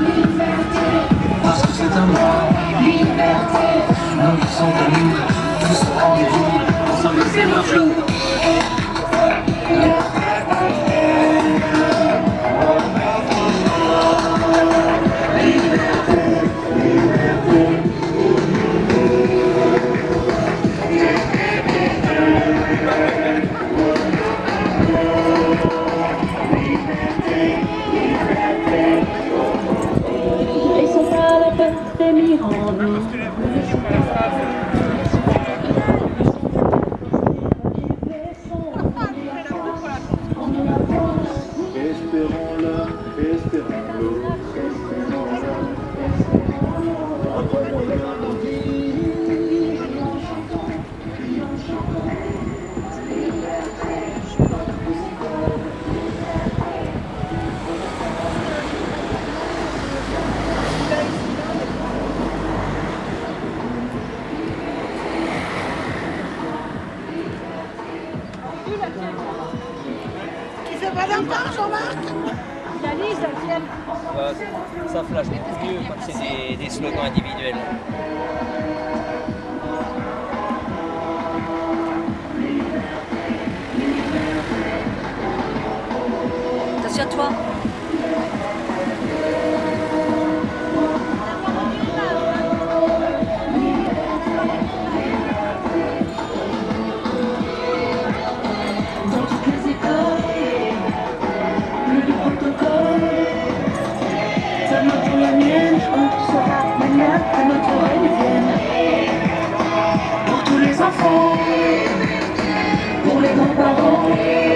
liberté, parce que c'est un droit, liberté, nous qui sommes à nous, tous rendez-vous, ensemble c'est le flou. Senhor.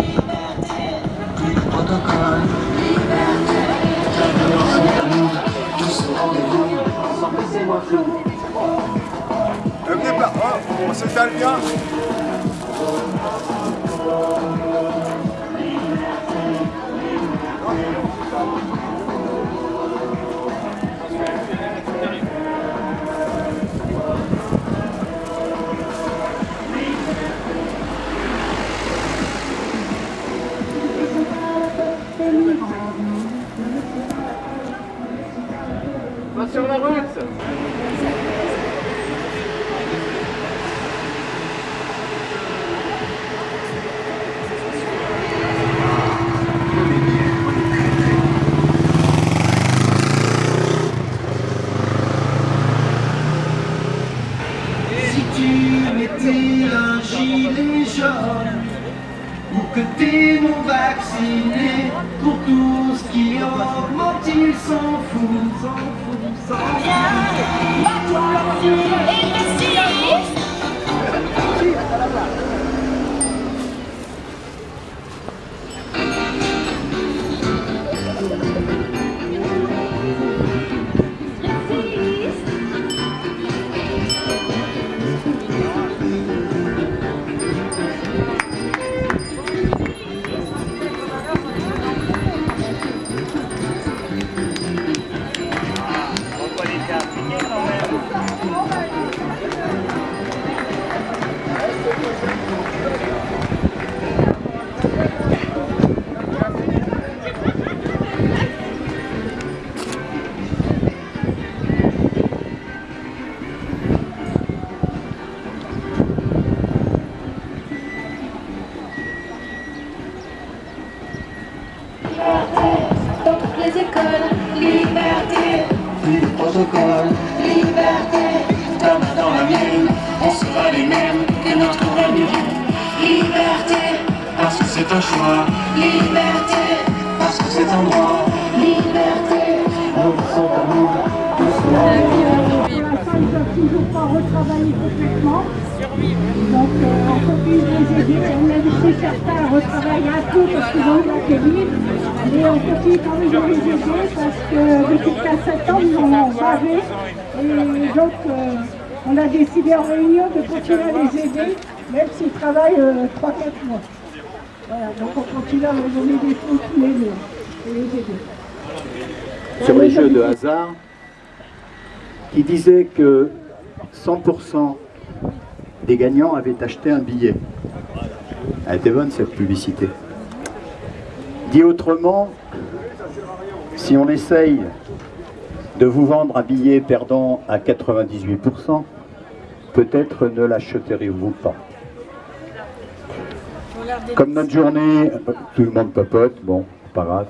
depuis 15 ans, ils en ont bavé. Et donc, euh, on a décidé en réunion de continuer à les aider, même s'ils travaillent euh, 3-4 mois. Voilà, donc on continue à leur donner des fonds tous les mois et les aider. sur les jeux de hasard qui disait que 100% des gagnants avaient acheté un billet. Elle était bonne cette publicité. Dit autrement, si on essaye de vous vendre un billet perdant à 98%, peut-être ne l'achèterez-vous pas. Comme notre journée, tout le monde papote, bon, pas grave.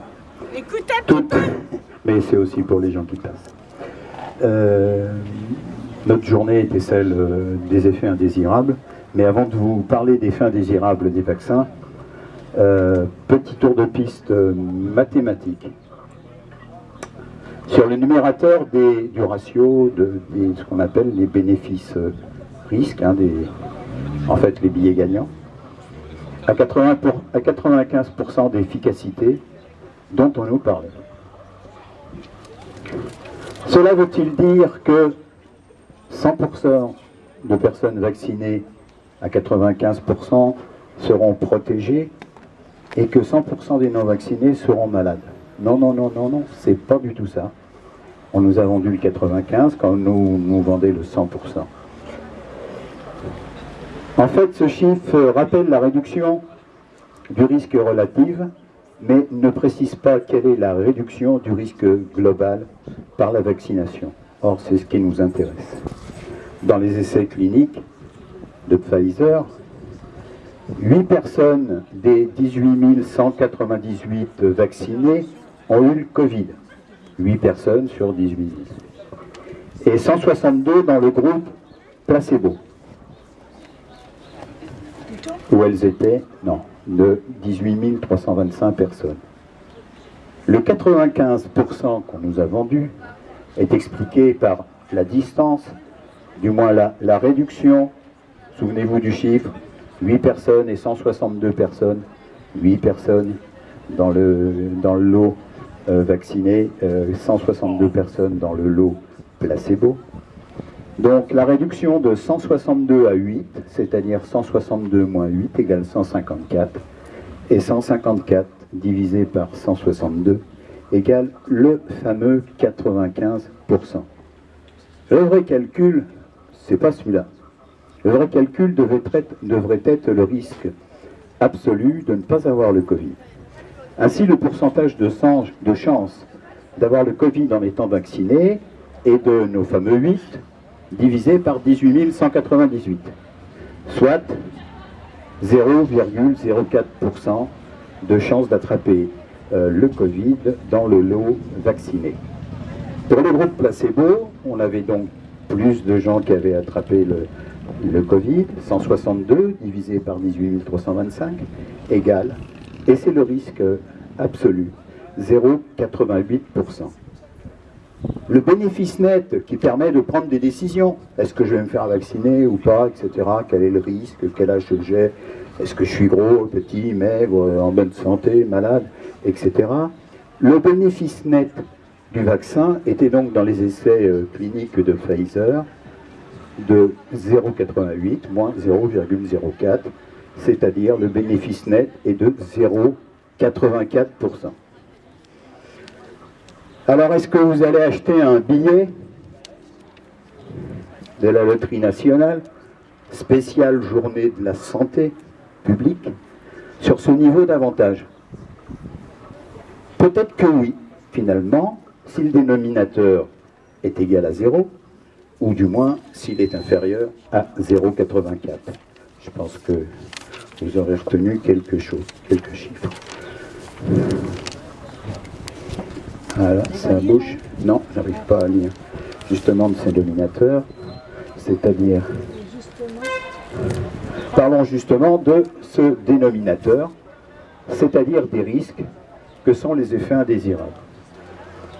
Écoutez, Tout- mais c'est aussi pour les gens qui passent. Euh, notre journée était celle euh, des effets indésirables, mais avant de vous parler des effets indésirables des vaccins, euh, petit tour de piste mathématique. Sur le numérateur du ratio de ce qu'on appelle les bénéfices euh, risques, hein, des, en fait les billets gagnants, à, 80 pour- à 95% d'efficacité dont on nous parlait. Cela veut-il dire que 100% de personnes vaccinées à 95% seront protégées et que 100% des non-vaccinés seront malades? Non, non, non, non, non, c'est pas du tout ça. On nous a vendu le 95 quand nous nous vendait le 100%. En fait, ce chiffre rappelle la réduction du risque relatif, mais ne précise pas quelle est la réduction du risque global par la vaccination. Or, c'est ce qui nous intéresse. Dans les essais cliniques de Pfizer, 8 personnes des 18 198 vaccinés ont eu le Covid. 8 personnes sur 18 000. Et 162 dans le groupe placebo. Où elles étaient Non, de 18 325 personnes. Le 95% qu'on nous a vendu est expliqué par la distance, du moins la, la réduction. Souvenez-vous du chiffre 8 personnes et 162 personnes. 8 personnes dans le, dans le lot vacciné, euh, 162 personnes dans le lot placebo. Donc la réduction de 162 à 8, c'est-à-dire 162 moins 8 égale 154, et 154 divisé par 162 égale le fameux 95%. Le vrai calcul, c'est pas celui-là. Le vrai calcul devrait être le risque absolu de ne pas avoir le Covid. Ainsi, le pourcentage de, de chance d'avoir le Covid en étant vacciné est de nos fameux 8 divisé par 18 198, soit 0,04% de chance d'attraper euh, le Covid dans le lot vacciné. Pour le groupe placebo, on avait donc plus de gens qui avaient attrapé le, le Covid, 162 divisé par 18 325 égale, et c'est le risque absolu, 0,88%. Le bénéfice net qui permet de prendre des décisions, est-ce que je vais me faire vacciner ou pas, etc., quel est le risque, quel âge j'ai, est-ce que je suis gros, petit, maigre, en bonne santé, malade, etc. Le bénéfice net du vaccin était donc dans les essais euh, cliniques de Pfizer de 0,88 moins 0,04, c'est-à-dire le bénéfice net est de 0,84%. Alors, est-ce que vous allez acheter un billet de la loterie nationale, spéciale journée de la santé publique, sur ce niveau d'avantage? Peut-être que oui, finalement, si le dénominateur est égal à 0, ou du moins s'il est inférieur à 0,84. Je pense que vous aurez retenu quelque chose, quelques chiffres. Voilà, ça bouge. Non, j'arrive pas à lire. justement de ces dominateurs, c'est-à-dire, parlons justement de ce dénominateur, c'est-à-dire des risques que sont les effets indésirables.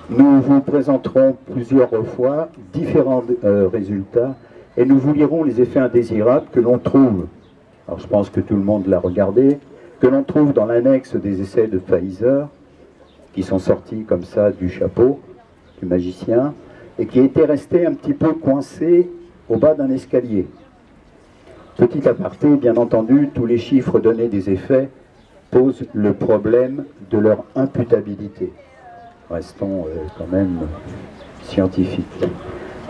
Nous vous présenterons plusieurs fois différents euh, résultats et nous vous lirons les effets indésirables que l'on trouve, alors je pense que tout le monde l'a regardé, que l'on trouve dans l'annexe des essais de Pfizer, qui sont sortis comme ça du chapeau du magicien, et qui étaient restés un petit peu coincés au bas d'un escalier. Petit aparté, bien entendu, tous les chiffres donnés des effets posent le problème de leur imputabilité. Restons euh, quand même scientifiques.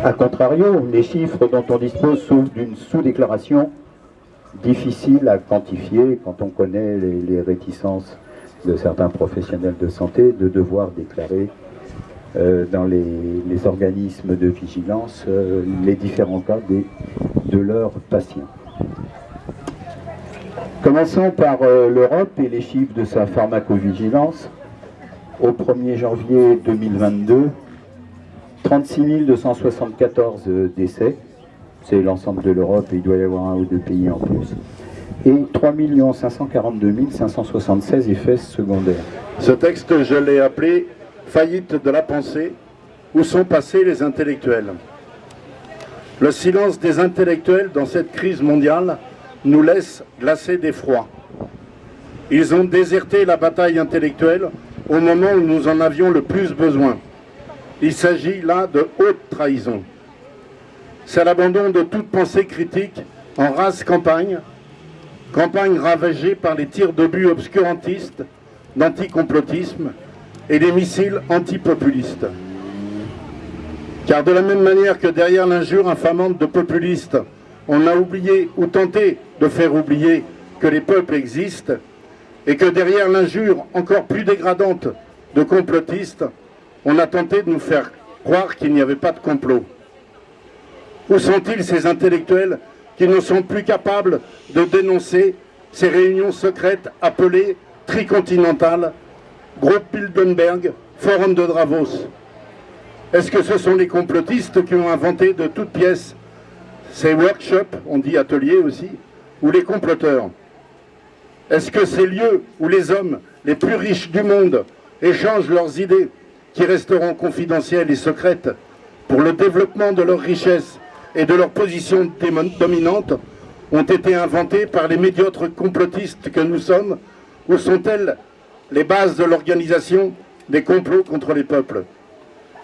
A contrario, les chiffres dont on dispose souffrent d'une sous-déclaration difficile à quantifier quand on connaît les, réticences de certains professionnels de santé de devoir déclarer euh, dans les, organismes de vigilance euh, les différents cas de leurs patients. Commençons par euh, l'Europe et les chiffres de sa pharmacovigilance. Au 1er janvier 2022, 36 274 décès, c'est l'ensemble de l'Europe et il doit y avoir un ou deux pays en plus, et 3 542 576 effets secondaires. Ce texte, je l'ai appelé « Faillite de la pensée, où sont passés les intellectuels ?» Le silence des intellectuels dans cette crise mondiale nous laisse glacés d'effroi. Ils ont déserté la bataille intellectuelle au moment où nous en avions le plus besoin. Il s'agit là de haute trahison. C'est l'abandon de toute pensée critique en race campagne, campagne ravagée par les tirs d'obus obscurantistes, d'anticomplotisme et les missiles antipopulistes. Car de la même manière que derrière l'injure infamante de populistes, on a oublié ou tenté de faire oublier que les peuples existent et que derrière l'injure encore plus dégradante de complotistes, on a tenté de nous faire croire qu'il n'y avait pas de complot. Où sont-ils ces intellectuels qui ne sont plus capables de dénoncer ces réunions secrètes appelées tricontinentales, groupe Bilderberg, forum de Davos Est-ce que ce sont les complotistes qui ont inventé de toutes pièces ces workshops, on dit ateliers aussi, ou les comploteurs? Est-ce que ces lieux où les hommes les plus riches du monde échangent leurs idées, qui resteront confidentielles et secrètes, pour le développement de leurs richesses et de leur position dominante, ont été inventés par les médiocres complotistes que nous sommes, ou sont-elles les bases de l'organisation des complots contre les peuples?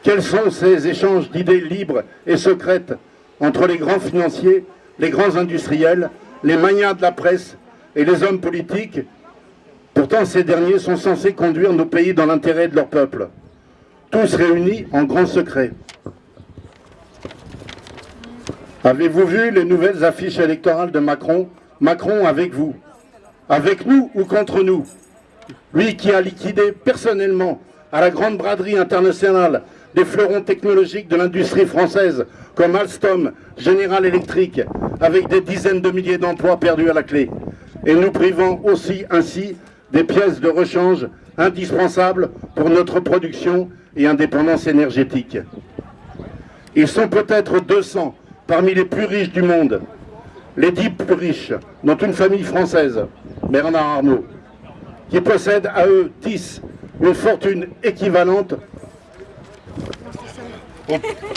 Quels sont ces échanges d'idées libres et secrètes entre les grands financiers, les grands industriels, les manias de la presse et les hommes politiques? Pourtant, ces derniers sont censés conduire nos pays dans l'intérêt de leur peuple. Tous réunis en grand secret. Avez-vous vu les nouvelles affiches électorales de Macron? Macron avec vous. Avec nous ou contre nous? Lui qui a liquidé personnellement à la grande braderie internationale des fleurons technologiques de l'industrie française comme Alstom, General Electric, avec des dizaines de milliers d'emplois perdus à la clé, et nous privant aussi ainsi des pièces de rechange indispensables pour notre production et indépendance énergétique. Ils sont peut-être 200 parmi les plus riches du monde, les dix plus riches, dont une famille française, Bernard Arnault, qui possède à eux 10 une fortune équivalente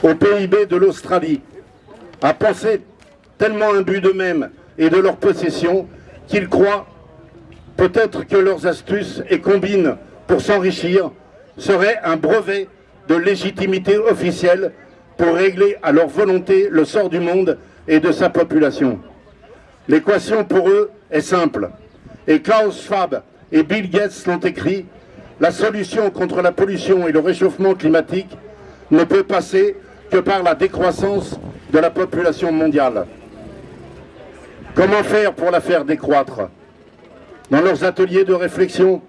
au, PIB de l'Australie, à penser tellement imbus d'eux-mêmes et de leur possession qu'ils croient peut-être que leurs astuces et combines pour s'enrichir seraient un brevet de légitimité officielle pour régler à leur volonté le sort du monde et de sa population. L'équation pour eux est simple, et Klaus Schwab et Bill Gates l'ont écrit, la solution contre la pollution et le réchauffement climatique ne peut passer que par la décroissance de la population mondiale. Comment faire pour la faire décroître? Dans leurs ateliers de réflexion,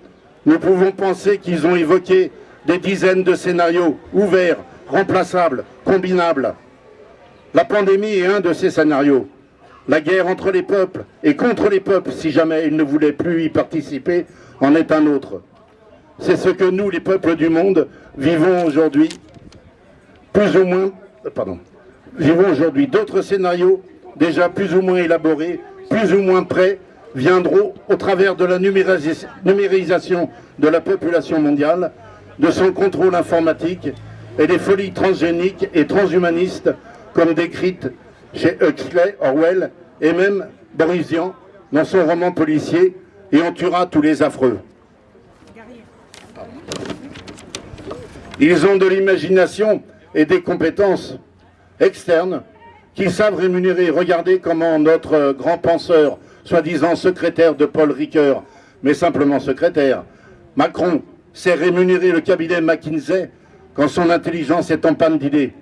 nous pouvons penser qu'ils ont évoqué des dizaines de scénarios ouverts, remplaçables, combinables. La pandémie est un de ces scénarios. La guerre entre les peuples et contre les peuples, si jamais ils ne voulaient plus y participer, en est un autre. C'est ce que nous, les peuples du monde, vivons aujourd'hui plus ou moins pardon, vivons aujourd'hui. D'autres scénarios, déjà plus ou moins élaborés, plus ou moins prêts, viendront au travers de la numérisation de la population mondiale, de son contrôle informatique et des folies transgéniques et transhumanistes comme décrites chez Huxley, Orwell et même Borisian dans son roman policier « Et on tuera tous les affreux ». Ils ont de l'imagination et des compétences externes qu'ils savent rémunérer. Regardez comment notre grand penseur, soi-disant secrétaire de Paul Ricoeur, mais simplement secrétaire, Macron, sait rémunérer le cabinet McKinsey quand son intelligence est en panne d'idées.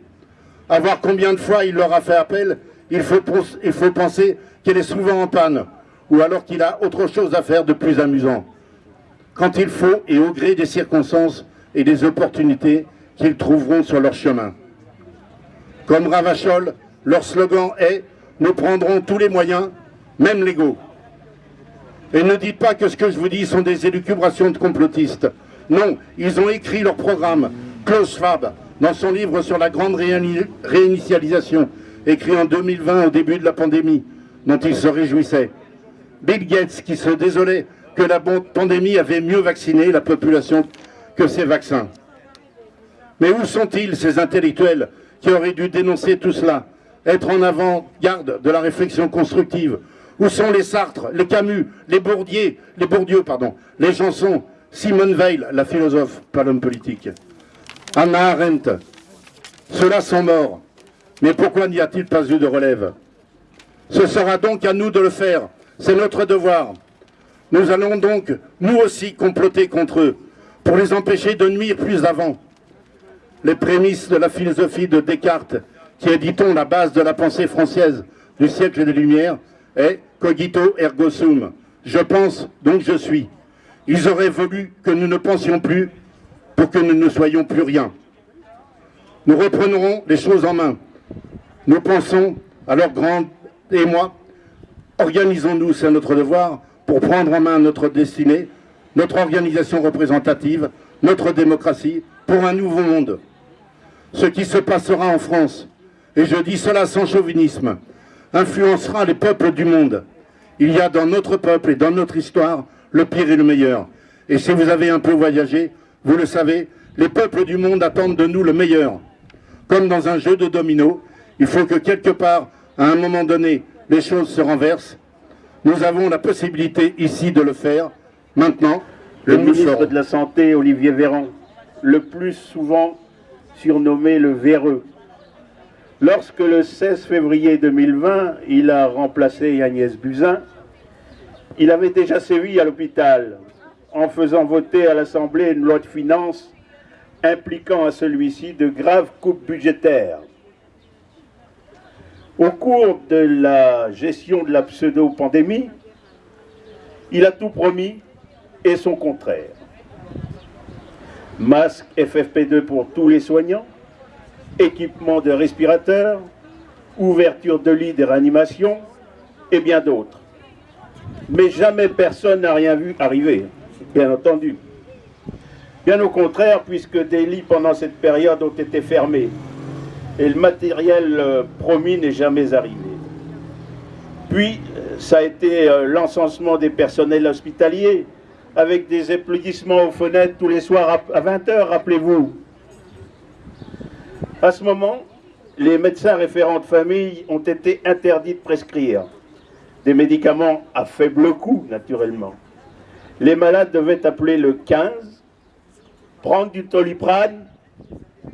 À voir combien de fois il leur a fait appel, il faut, penser qu'elle est souvent en panne, ou alors qu'il a autre chose à faire de plus amusant. Quand il faut, et au gré des circonstances et des opportunités qu'ils trouveront sur leur chemin. Comme Ravachol, leur slogan est « Nous prendrons tous les moyens, même légaux ». Et ne dites pas que ce que je vous dis sont des élucubrations de complotistes. Non, ils ont écrit leur programme. Klaus Schwab, dans son livre sur la grande réinitialisation, écrit en 2020 au début de la pandémie, dont il se réjouissait. Bill Gates, qui se désolait que la pandémie avait mieux vacciné la population que ces vaccins. Mais où sont-ils, ces intellectuels qui auraient dû dénoncer tout cela, être en avant-garde de la réflexion constructive? Où sont les Sartres, les Camus, les Bourdieu, les Bourdieu, pardon, les chansons, Simone Veil, la philosophe, pas l'homme politique, Anna Arendt. Ceux-là sont morts. Mais pourquoi n'y a-t-il pas eu de relève? Ce sera donc à nous de le faire. C'est notre devoir. Nous allons donc, nous aussi, comploter contre eux, pour les empêcher de nuire plus avant. Les prémices de la philosophie de Descartes, qui est, dit-on, la base de la pensée française du siècle des Lumières, est cogito ergo sum. Je pense, donc je suis. Ils auraient voulu que nous ne pensions plus pour que nous ne soyons plus rien. Nous reprendrons les choses en main. Nous pensons, alors Grande et moi, organisons-nous, c'est notre devoir, pour prendre en main notre destinée, notre organisation représentative, notre démocratie, pour un nouveau monde. Ce qui se passera en France, et je dis cela sans chauvinisme, influencera les peuples du monde. Il y a dans notre peuple et dans notre histoire le pire et le meilleur. Et si vous avez un peu voyagé, vous le savez, les peuples du monde attendent de nous le meilleur. Comme dans un jeu de domino, il faut que quelque part, à un moment donné, les choses se renversent. Nous avons la possibilité ici de le faire, maintenant. Le ministre de la Santé, Olivier Véran, le plus souvent surnommé le véreux, Lorsque le 16 février 2020, il a remplacé Agnès Buzyn, il avait déjà sévi à l'hôpital en faisant voter à l'Assemblée une loi de finances impliquant à celui-ci de graves coupes budgétaires. Au cours de la gestion de la pseudo-pandémie, il a tout promis et son contraire. Masque FFP2 pour tous les soignants, équipement de respirateurs, ouverture de lits de réanimation et bien d'autres. Mais jamais personne n'a rien vu arriver, bien entendu. Bien au contraire, puisque des lits pendant cette période ont été fermés et le matériel euh, promis n'est jamais arrivé. Puis, euh, ça a été euh, l'encensement des personnels hospitaliers, avec des applaudissements aux fenêtres tous les soirs à 20h, rappelez-vous. À ce moment, les médecins référents de famille ont été interdits de prescrire des médicaments à faible coût, naturellement. Les malades devaient appeler le 15, prendre du toliprane,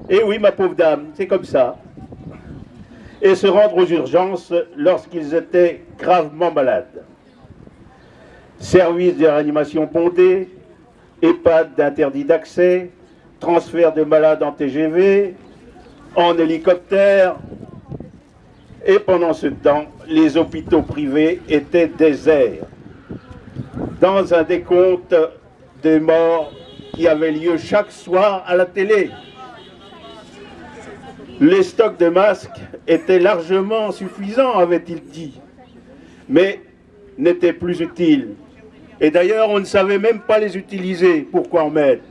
et oui, ma pauvre dame, c'est comme ça, et se rendre aux urgences lorsqu'ils étaient gravement malades. Service de réanimation bondé, EHPAD d'interdit d'accès, transfert de malades en TGV, en hélicoptère. Et pendant ce temps, les hôpitaux privés étaient déserts. Dans un décompte des morts qui avait lieu chaque soir à la télé. Les stocks de masques étaient largement suffisants, avait-il dit, mais n'étaient plus utiles. Et d'ailleurs, on ne savait même pas les utiliser. Pourquoi en mettre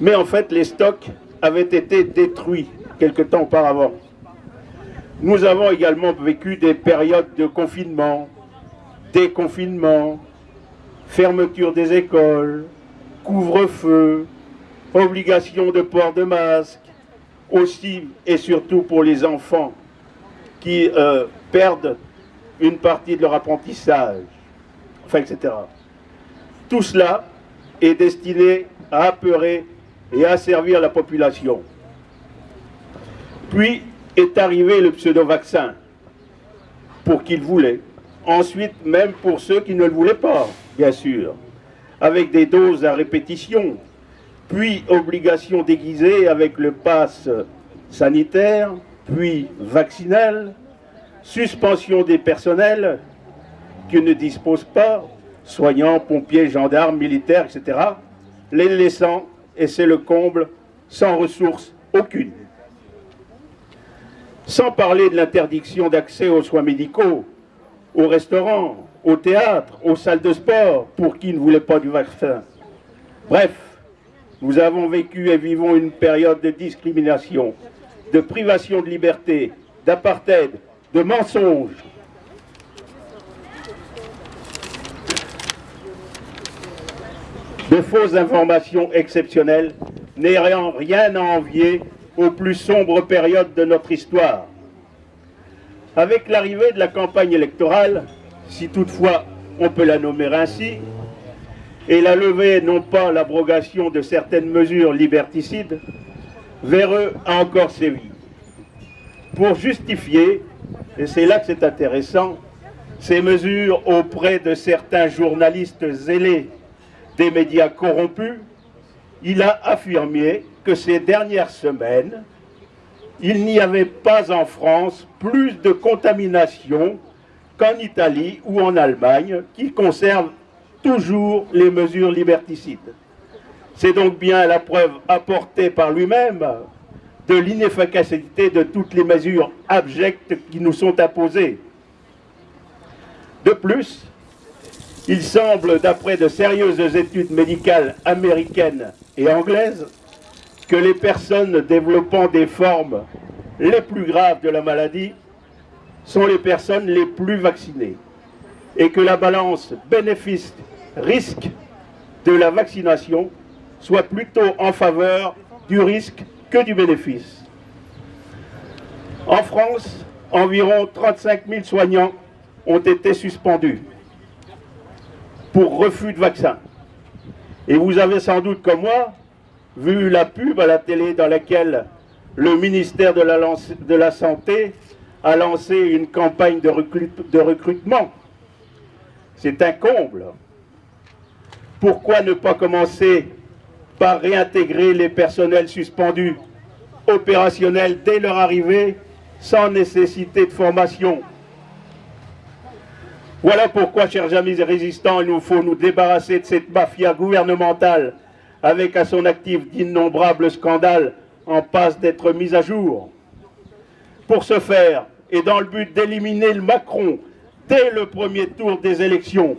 Mais en fait, les stocks avait été détruit quelque temps auparavant. Nous avons également vécu des périodes de confinement, déconfinement, fermeture des écoles, couvre-feu, obligation de port de masque, aussi et surtout pour les enfants qui euh, perdent une partie de leur apprentissage, enfin, etc. Tout cela est destiné à apeurer et à servir la population. Puis est arrivé le pseudo-vaccin, pour qui le voulait. Ensuite, même pour ceux qui ne le voulaient pas, bien sûr, avec des doses à répétition, puis obligation déguisée avec le pass sanitaire, puis vaccinal, suspension des personnels qui ne disposent pas, soignants, pompiers, gendarmes, militaires, etc., les laissant, et c'est le comble, sans ressources aucune. Sans parler de l'interdiction d'accès aux soins médicaux, aux restaurants, au théâtre, aux salles de sport, pour qui ne voulait pas du vaccin. Bref, nous avons vécu et vivons une période de discrimination, de privation de liberté, d'apartheid, de mensonges. De fausses informations exceptionnelles, n'ayant rien à envier aux plus sombres périodes de notre histoire. Avec l'arrivée de la campagne électorale, si toutefois on peut la nommer ainsi, et la levée, non pas l'abrogation de certaines mesures liberticides, Véreux a encore sévi. Pour justifier, et c'est là que c'est intéressant, ces mesures auprès de certains journalistes zélés des médias corrompus, il a affirmé que ces dernières semaines, il n'y avait pas en France plus de contamination qu'en Italie ou en Allemagne, qui conservent toujours les mesures liberticides. C'est donc bien la preuve apportée par lui-même de l'inefficacité de toutes les mesures abjectes qui nous sont imposées. De plus, il semble, d'après de sérieuses études médicales américaines et anglaises, que les personnes développant des formes les plus graves de la maladie sont les personnes les plus vaccinées et que la balance bénéfice-risque de la vaccination soit plutôt en faveur du risque que du bénéfice. En France, environ 35 000 soignants ont été suspendus pour refus de vaccin. Et vous avez sans doute, comme moi, vu la pub à la télé dans laquelle le ministère de la, Santé a lancé une campagne de, de recrutement. C'est un comble. Pourquoi ne pas commencer par réintégrer les personnels suspendus opérationnels dès leur arrivée sans nécessité de formation? Voilà pourquoi, chers amis résistants, il nous faut nous débarrasser de cette mafia gouvernementale avec à son actif d'innombrables scandales en passe d'être mis à jour. Pour ce faire, et dans le but d'éliminer le Macron dès le premier tour des élections,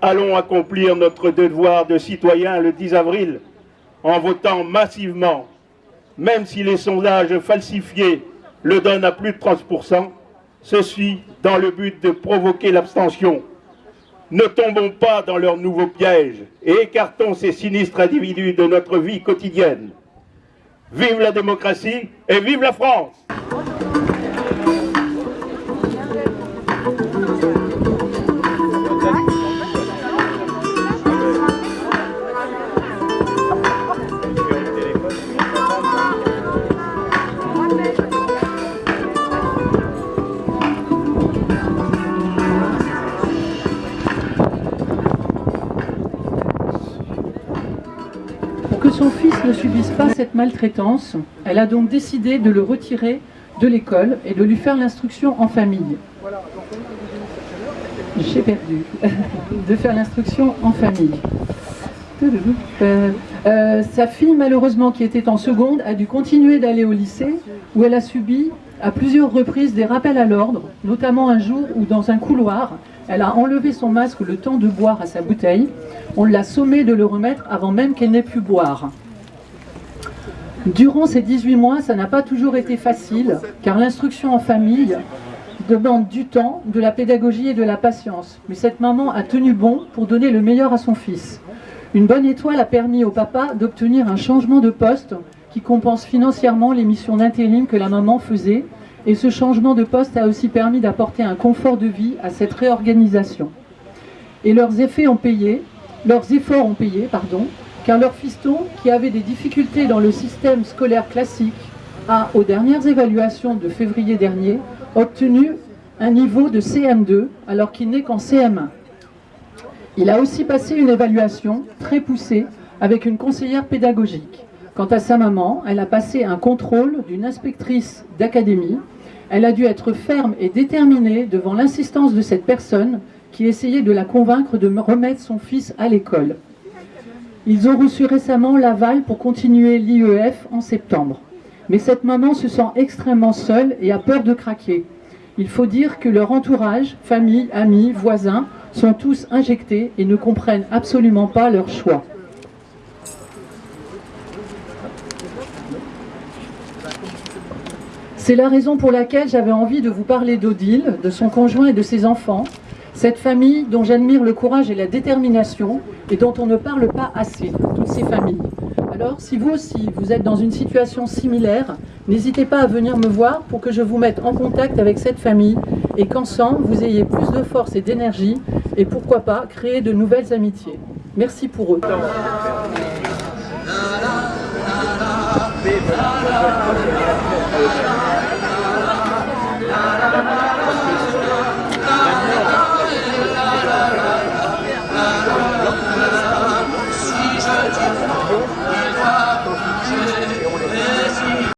allons accomplir notre devoir de citoyen le 10 avril en votant massivement, même si les sondages falsifiés le donnent à plus de 30%, ceci dans le but de provoquer l'abstention. Ne tombons pas dans leur nouveau piège et écartons ces sinistres individus de notre vie quotidienne. Vive la démocratie et vive la France ne subisse pas cette maltraitance, elle a donc décidé de le retirer de l'école et de lui faire l'instruction en famille. J'ai perdu. de faire l'instruction en famille. Euh, sa fille, malheureusement, qui était en seconde, a dû continuer d'aller au lycée, où elle a subi à plusieurs reprises des rappels à l'ordre, notamment un jour où, dans un couloir, elle a enlevé son masque le temps de boire à sa bouteille. On l'a sommée de le remettre avant même qu'elle n'ait pu boire. Durant ces 18 mois, ça n'a pas toujours été facile, car l'instruction en famille demande du temps, de la pédagogie et de la patience. Mais cette maman a tenu bon pour donner le meilleur à son fils. Une bonne étoile a permis au papa d'obtenir un changement de poste qui compense financièrement les missions d'intérim que la maman faisait. Et ce changement de poste a aussi permis d'apporter un confort de vie à cette réorganisation. Et leurs effets ont payé, leurs efforts ont payé, pardon, car leur fiston, qui avait des difficultés dans le système scolaire classique, a, aux dernières évaluations de février dernier, obtenu un niveau de CM2 alors qu'il n'est qu'en CM1. Il a aussi passé une évaluation très poussée avec une conseillère pédagogique. Quant à sa maman, elle a passé un contrôle d'une inspectrice d'académie. Elle a dû être ferme et déterminée devant l'insistance de cette personne qui essayait de la convaincre de remettre son fils à l'école. Ils ont reçu récemment l'aval pour continuer l'IEF en septembre. Mais cette maman se sent extrêmement seule et a peur de craquer. Il faut dire que leur entourage, famille, amis, voisins, sont tous injectés et ne comprennent absolument pas leur choix. C'est la raison pour laquelle j'avais envie de vous parler d'Odile, de son conjoint et de ses enfants, cette famille dont j'admire le courage et la détermination et dont on ne parle pas assez, toutes ces familles. Alors, si vous aussi, vous êtes dans une situation similaire, n'hésitez pas à venir me voir pour que je vous mette en contact avec cette famille et qu'ensemble, vous ayez plus de force et d'énergie et pourquoi pas créer de nouvelles amitiés. Merci pour eux.